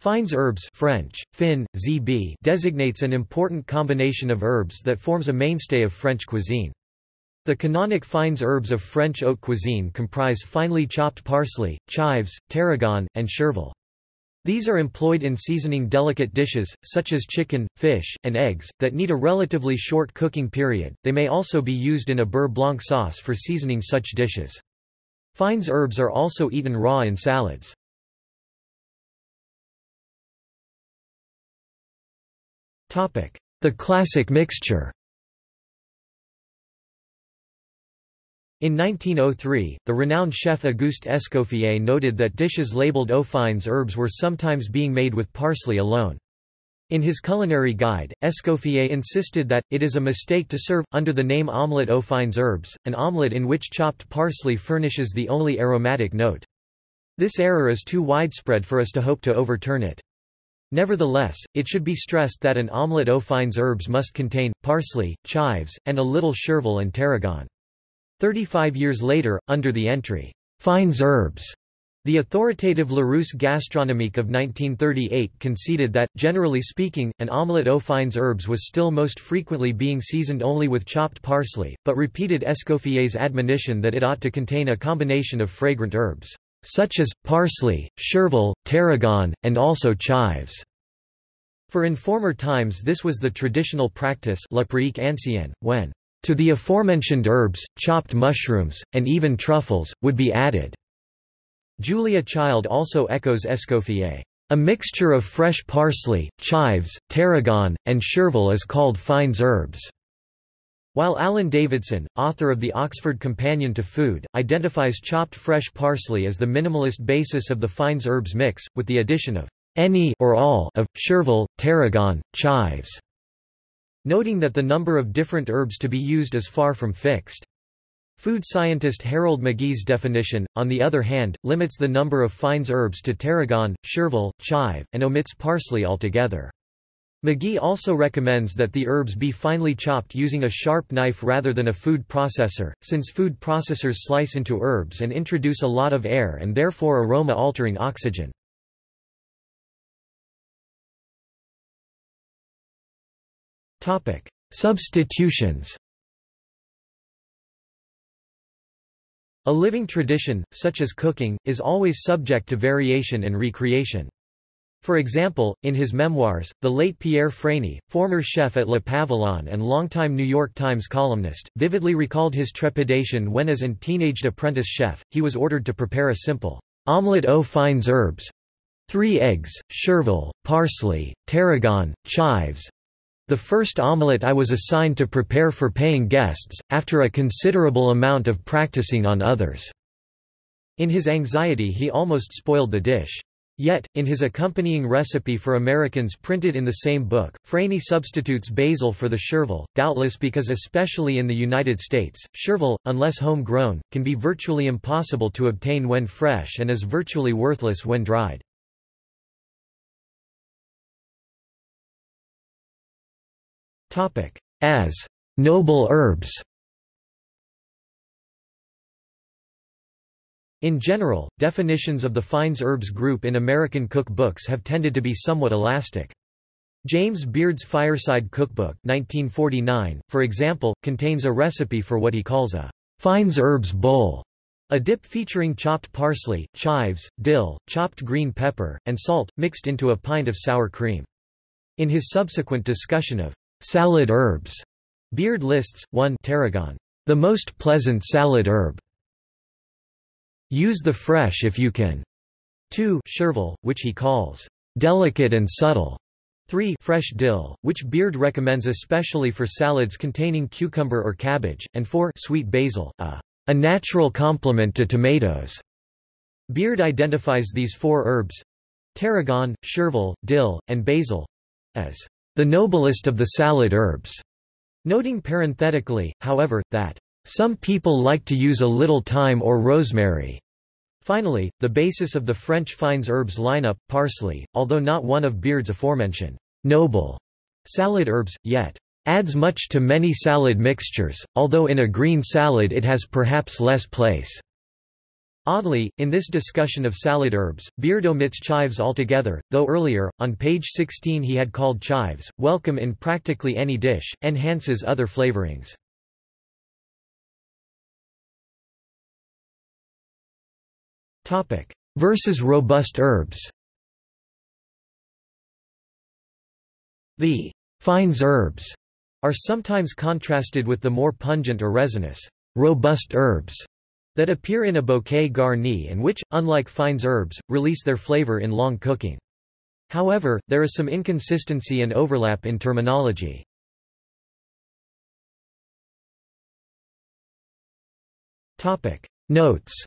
Fines herbes French, fin, zb designates an important combination of herbs that forms a mainstay of French cuisine. The canonic fines herbes of French haute cuisine comprise finely chopped parsley, chives, tarragon, and chervil. These are employed in seasoning delicate dishes, such as chicken, fish, and eggs, that need a relatively short cooking period. They may also be used in a beurre blanc sauce for seasoning such dishes. Fines herbes are also eaten raw in salads. The classic mixture In 1903, the renowned chef Auguste Escoffier noted that dishes labeled aux fines herbes were sometimes being made with parsley alone. In his culinary guide, Escoffier insisted that, it is a mistake to serve, under the name omelette aux fines herbes, an omelette in which chopped parsley furnishes the only aromatic note. This error is too widespread for us to hope to overturn it. Nevertheless, it should be stressed that an omelette aux fines herbes must contain, parsley, chives, and a little chervil and tarragon. Thirty-five years later, under the entry, "'Fines herbes' The authoritative Larousse Gastronomique of 1938 conceded that, generally speaking, an omelette aux fines herbes was still most frequently being seasoned only with chopped parsley, but repeated Escoffier's admonition that it ought to contain a combination of fragrant herbs, such as, parsley, chervil, tarragon, and also chives. For in former times this was the traditional practice when to the aforementioned herbs, chopped mushrooms, and even truffles, would be added. Julia Child also echoes Escoffier. A mixture of fresh parsley, chives, tarragon, and chervil is called fines herbes. While Alan Davidson, author of the Oxford Companion to Food, identifies chopped fresh parsley as the minimalist basis of the fines herbes mix, with the addition of any or all of chervil, tarragon, chives noting that the number of different herbs to be used is far from fixed. Food scientist Harold McGee's definition, on the other hand, limits the number of fines herbs to tarragon, chervil, chive, and omits parsley altogether. McGee also recommends that the herbs be finely chopped using a sharp knife rather than a food processor, since food processors slice into herbs and introduce a lot of air and therefore aroma-altering oxygen. Substitutions A living tradition, such as cooking, is always subject to variation and recreation. For example, in his memoirs, the late Pierre Franey, former chef at Le Pavillon and longtime New York Times columnist, vividly recalled his trepidation when as an teenaged apprentice chef, he was ordered to prepare a simple omelette aux fines herbes, three eggs, chervil, parsley, tarragon, chives, the first omelette I was assigned to prepare for paying guests, after a considerable amount of practicing on others." In his anxiety he almost spoiled the dish. Yet, in his accompanying recipe for Americans printed in the same book, Franey substitutes basil for the chervil, doubtless because especially in the United States, chervil, unless home-grown, can be virtually impossible to obtain when fresh and is virtually worthless when dried. As. Noble herbs In general, definitions of the fines herbs group in American cookbooks have tended to be somewhat elastic. James Beard's Fireside Cookbook 1949, for example, contains a recipe for what he calls a fines herbs bowl, a dip featuring chopped parsley, chives, dill, chopped green pepper, and salt, mixed into a pint of sour cream. In his subsequent discussion of Salad herbs. Beard lists 1 tarragon, the most pleasant salad herb. Use the fresh if you can. 2 chervil, which he calls delicate and subtle. 3 fresh dill, which Beard recommends especially for salads containing cucumber or cabbage, and 4 sweet basil, a, a natural complement to tomatoes. Beard identifies these four herbs—tarragon, chervil, dill, and basil—as the noblest of the salad herbs, noting parenthetically, however, that some people like to use a little thyme or rosemary. Finally, the basis of the French fines herbs lineup, parsley, although not one of Beard's aforementioned noble salad herbs, yet adds much to many salad mixtures, although in a green salad it has perhaps less place. Oddly, in this discussion of salad herbs, Beard omits chives altogether, though earlier, on page 16 he had called chives, welcome in practically any dish, enhances other flavorings. Versus robust herbs The «fines herbs» are sometimes contrasted with the more pungent or resinous «robust herbs» that appear in a bouquet garni and which, unlike fines herbs, release their flavor in long cooking. However, there is some inconsistency and overlap in terminology. Notes